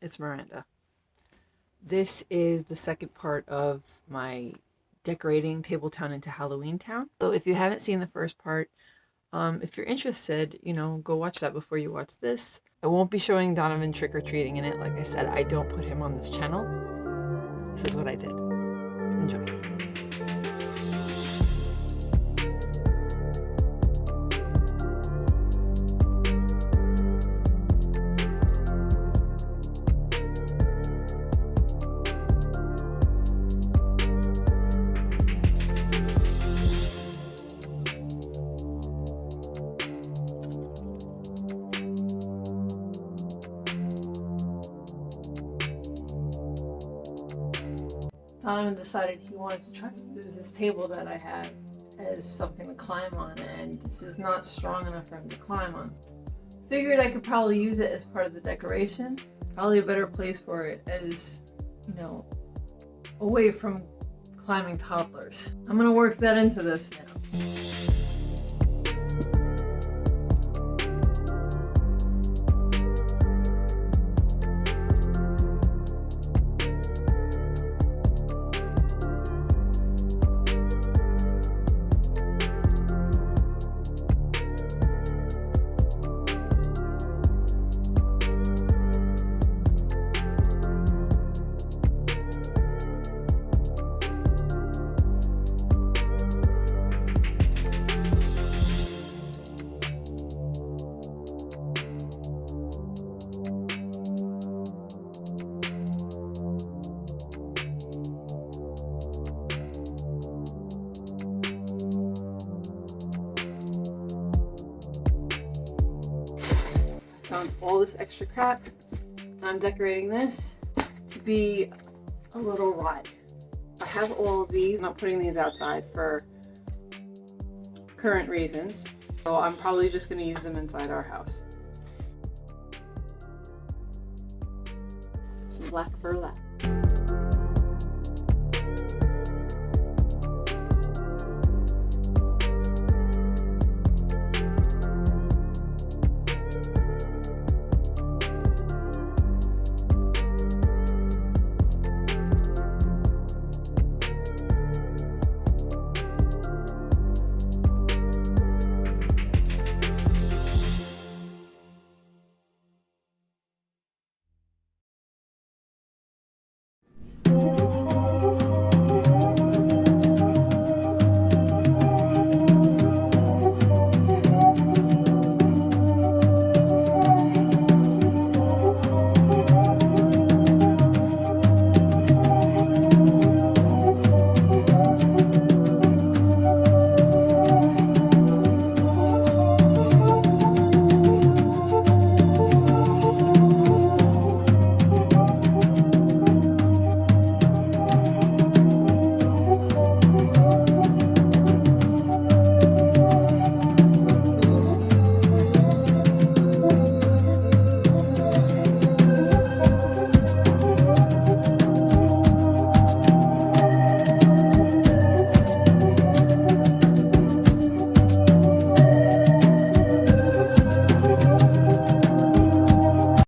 it's Miranda. This is the second part of my decorating Table Town into Halloween Town. So if you haven't seen the first part, um, if you're interested, you know, go watch that before you watch this. I won't be showing Donovan trick-or-treating in it. Like I said, I don't put him on this channel. This is what I did. Enjoy. Donovan decided he wanted to try to use this table that I had as something to climb on, and this is not strong enough for him to climb on. Figured I could probably use it as part of the decoration. Probably a better place for it as, you know, away from climbing toddlers. I'm gonna work that into this now. Found all this extra crap. I'm decorating this to be a little ride. I have all of these. I'm not putting these outside for current reasons. So I'm probably just going to use them inside our house. Some black burlap.